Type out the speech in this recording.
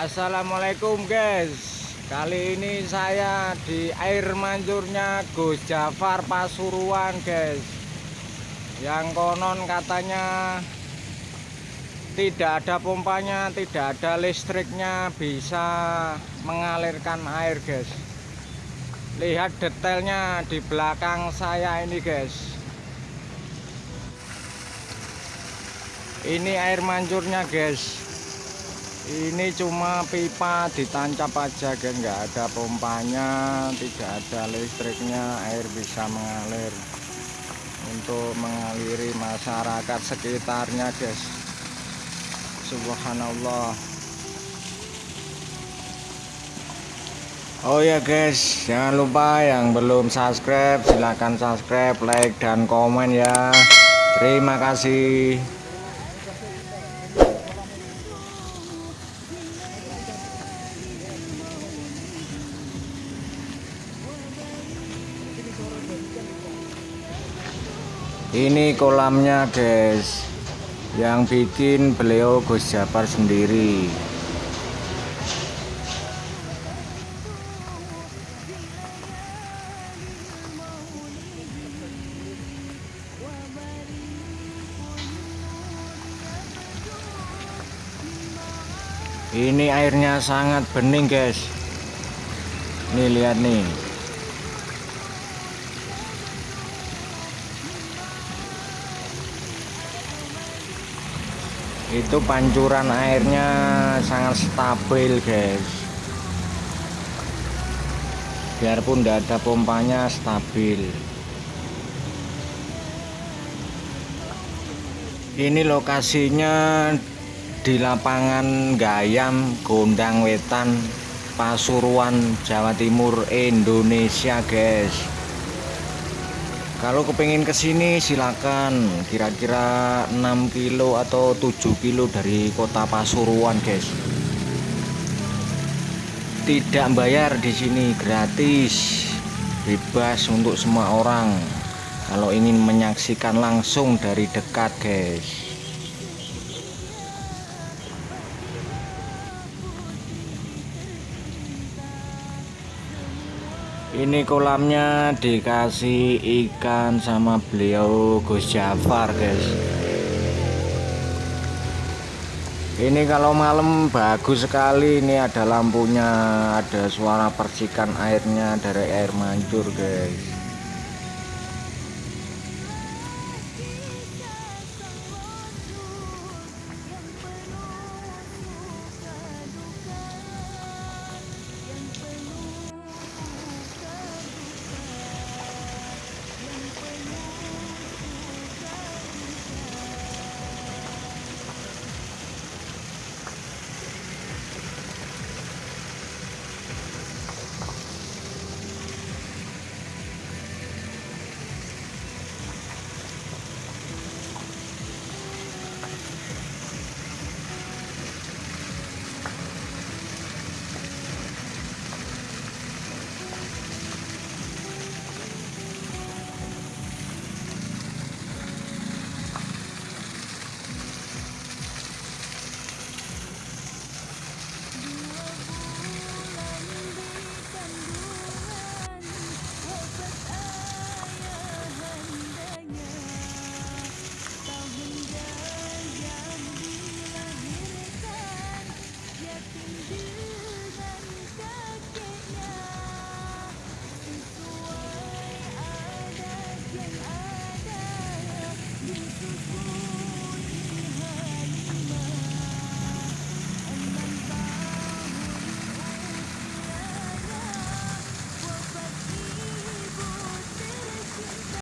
Assalamualaikum guys. Kali ini saya di air mancurnya Gus Jafar Pasuruan guys. Yang konon katanya Tidak ada pompanya, tidak ada listriknya Bisa mengalirkan air guys. Lihat detailnya di belakang saya ini guys. Ini air mancurnya guys ini cuma pipa ditancap aja kan nggak ada pompanya tidak ada listriknya air bisa mengalir. Untuk mengaliri masyarakat sekitarnya guys. Subhanallah. Oh ya guys. Jangan lupa yang belum subscribe silahkan subscribe like dan komen ya. Terima kasih ini kolamnya guys. Yang bikin beliau Gus Japar sendiri ini airnya sangat bening guys. Nih lihat nih. Itu pancuran airnya sangat stabil guys. Biarpun tidak ada pompanya stabil. Ini lokasinya di lapangan Gayam Gondang Wetan Pasuruan Jawa Timur Indonesia guys. Kalau kepingin ke sini silakan. Kira-kira 6 kilo atau 7 kilo dari kota Pasuruan guys. Tidak bayar di sini gratis. Bebas untuk semua orang. Kalau ingin menyaksikan langsung dari dekat guys ini kolamnya dikasih ikan sama beliau Gus Jafar guys. Ini kalau malam bagus sekali. Ini ada lampunya ada suara percikan airnya dari air mancur guys